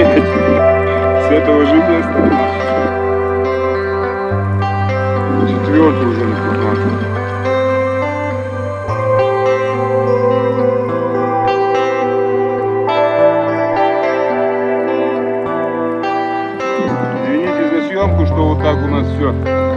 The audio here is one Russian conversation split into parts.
блядь. С этого жить не стало. Четвертый уже Извините за съемку, что вот так у нас все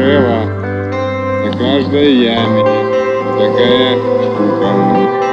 обрыва, на каждой яме такая штука.